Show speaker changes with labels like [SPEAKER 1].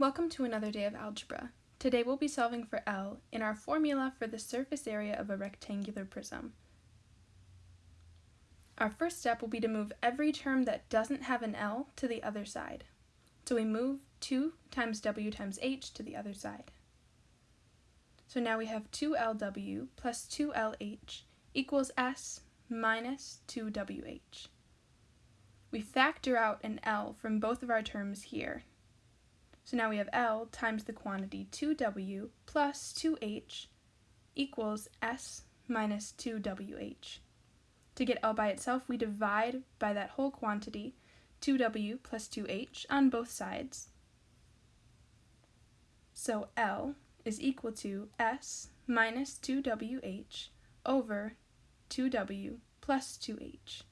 [SPEAKER 1] Welcome to another day of algebra. Today we'll be solving for L in our formula for the surface area of a rectangular prism. Our first step will be to move every term that doesn't have an L to the other side. So we move 2 times W times H to the other side. So now we have 2LW plus 2LH equals S minus 2WH. We factor out an L from both of our terms here, so now we have L times the quantity 2W plus 2H equals S minus 2WH. To get L by itself, we divide by that whole quantity, 2W plus 2H, on both sides. So L is equal to S minus 2WH over 2W plus 2H.